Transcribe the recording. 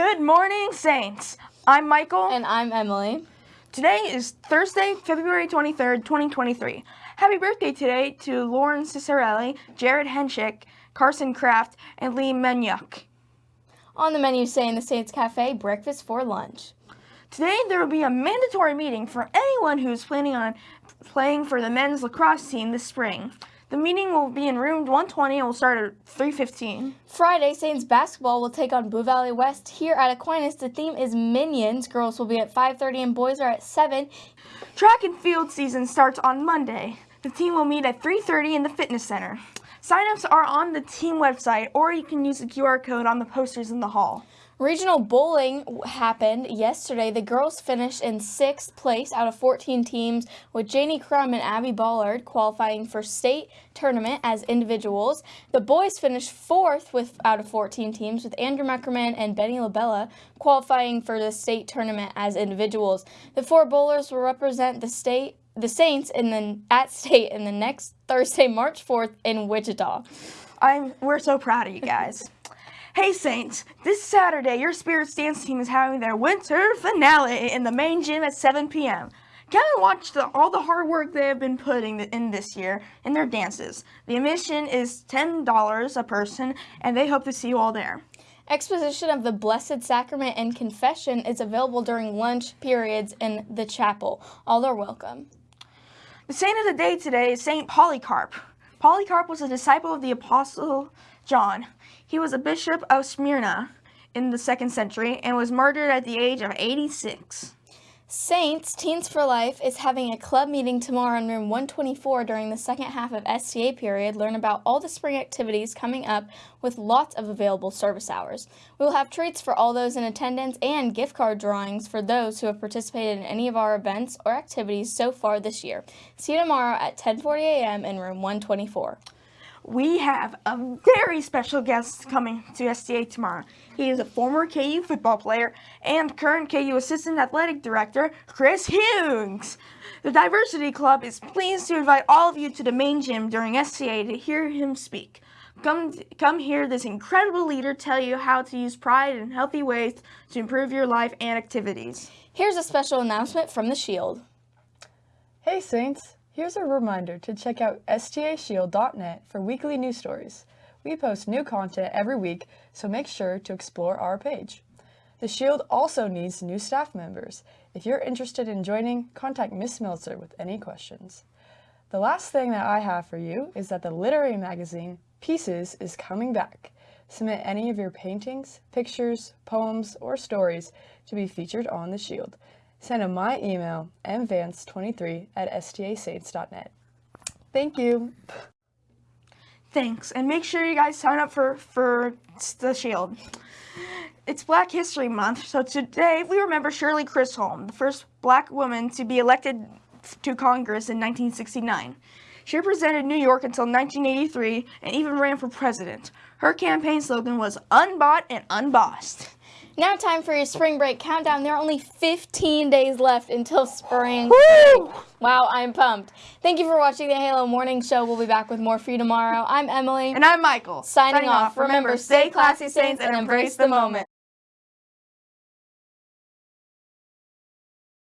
Good morning, Saints. I'm Michael. And I'm Emily. Today is Thursday, February 23rd, 2023. Happy birthday today to Lauren Cicerelli, Jared Henchick, Carson Kraft, and Lee Menyuk. On the menu say in the Saints Cafe, breakfast for lunch. Today there will be a mandatory meeting for anyone who is planning on playing for the men's lacrosse team this spring. The meeting will be in room 120 and will start at 3.15. Friday, Saints basketball will take on Blue Valley West here at Aquinas. The theme is Minions. Girls will be at 5.30 and boys are at 7. Track and field season starts on Monday. The team will meet at 3.30 in the fitness center. Sign-ups are on the team website or you can use the QR code on the posters in the hall. Regional bowling happened yesterday. The girls finished in sixth place out of 14 teams, with Janie Crum and Abby Ballard qualifying for state tournament as individuals. The boys finished fourth with out of 14 teams, with Andrew Meckerman and Benny LaBella qualifying for the state tournament as individuals. The four bowlers will represent the state the Saints in the at state in the next Thursday, March 4th in Wichita. I'm we're so proud of you guys. Hey Saints, this Saturday your Spirits dance team is having their winter finale in the main gym at 7 p.m. Come and watch the, all the hard work they have been putting in this year in their dances. The admission is $10 a person and they hope to see you all there. Exposition of the Blessed Sacrament and Confession is available during lunch periods in the chapel. All are welcome. The saint of the day today is Saint Polycarp. Polycarp was a disciple of the Apostle John. He was a bishop of Smyrna in the second century and was martyred at the age of 86. Saints Teens for Life is having a club meeting tomorrow in room 124 during the second half of STA period. Learn about all the spring activities coming up with lots of available service hours. We will have treats for all those in attendance and gift card drawings for those who have participated in any of our events or activities so far this year. See you tomorrow at 10:40 a.m. in room 124 we have a very special guest coming to STA tomorrow. He is a former KU football player and current KU Assistant Athletic Director, Chris Hughes. The Diversity Club is pleased to invite all of you to the main gym during STA to hear him speak. Come, come hear this incredible leader tell you how to use pride in healthy ways to improve your life and activities. Here's a special announcement from the Shield. Hey Saints! Here's a reminder to check out stashield.net for weekly news stories. We post new content every week, so make sure to explore our page. The Shield also needs new staff members. If you're interested in joining, contact Miss Meltzer with any questions. The last thing that I have for you is that the literary magazine, Pieces, is coming back. Submit any of your paintings, pictures, poems, or stories to be featured on The Shield. Send them my email, mvance23 at stasaints.net. Thank you. Thanks, and make sure you guys sign up for, for the Shield. It's Black History Month, so today we remember Shirley Chisholm, the first black woman to be elected to Congress in 1969. She represented New York until 1983 and even ran for president. Her campaign slogan was unbought and unbossed. Now time for your spring break countdown. There are only 15 days left until spring. Woo! Wow, I'm pumped. Thank you for watching the Halo Morning Show. We'll be back with more for you tomorrow. I'm Emily. And I'm Michael. Signing, Signing off. Remember, stay classy, Saints, and embrace the moment.